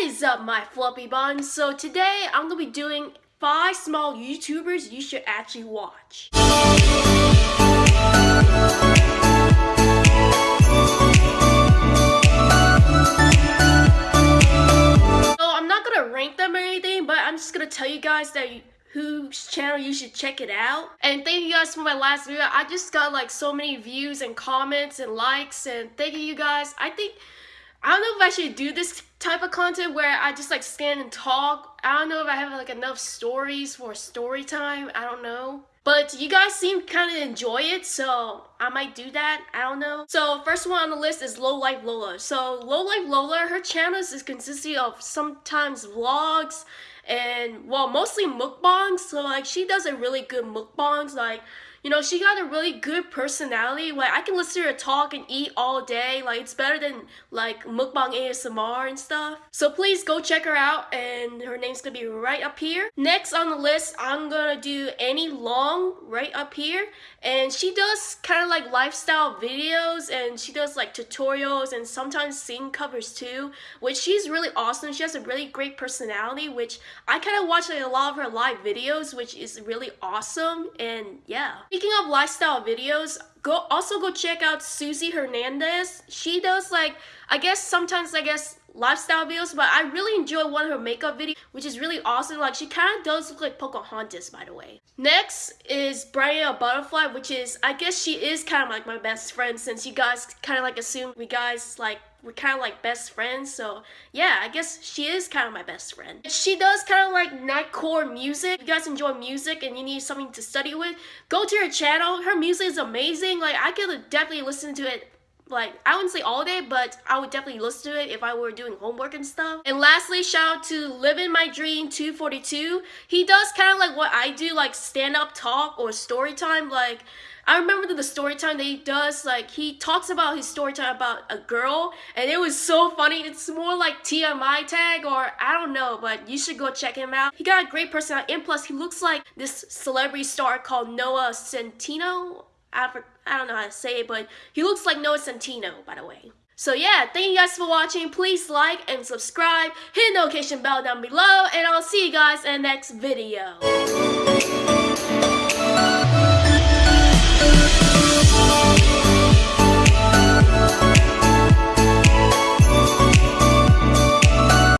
is up my fluffy buns? So today I'm gonna be doing five small YouTubers you should actually watch. So I'm not gonna rank them or anything, but I'm just gonna tell you guys that whose channel you should check it out. And thank you guys for my last video. I just got like so many views and comments and likes and thank you guys. I think I don't know if I should do this type of content where I just like scan and talk. I don't know if I have like enough stories for story time. I don't know. But you guys seem kind of enjoy it, so I might do that. I don't know. So first one on the list is Low Life Lola. So Low Life Lola, her channel is consisting of sometimes vlogs and well, mostly mukbangs. So like she does a really good mukbangs. Like you know, she got a really good personality. Like, I can listen to her talk and eat all day. Like, it's better than, like, mukbang ASMR and stuff. So please go check her out, and her name's gonna be right up here. Next on the list, I'm gonna do Annie Long right up here. And she does kind of like lifestyle videos, and she does like tutorials and sometimes sing covers too, which she's really awesome. She has a really great personality, which I kind of watch like a lot of her live videos, which is really awesome. And yeah. Speaking of lifestyle videos, go also go check out Susie Hernandez. She does like, I guess sometimes I guess lifestyle videos, but I really enjoy one of her makeup videos, which is really awesome. Like she kind of does look like Pocahontas, by the way. Next is Brian Butterfly, which is, I guess she is kind of like my best friend since you guys kind of like assume we guys like we're kind of like best friends. So yeah, I guess she is kind of my best friend. She does kind of like nightcore music. If you guys enjoy music and you need something to study with, go to her channel. Her music is amazing. Like I could definitely listen to it like I wouldn't say all day, but I would definitely listen to it if I were doing homework and stuff. And lastly, shout out to Living My Dream 242. He does kind of like what I do, like stand up talk or story time. Like I remember the story time that he does, like he talks about his story time about a girl, and it was so funny. It's more like TMI tag or I don't know, but you should go check him out. He got a great personality, and plus he looks like this celebrity star called Noah Centineo. I, I don't know how to say it, but he looks like Noah Centineo, by the way. So yeah, thank you guys for watching. Please like and subscribe. Hit the notification bell down below, and I'll see you guys in the next video.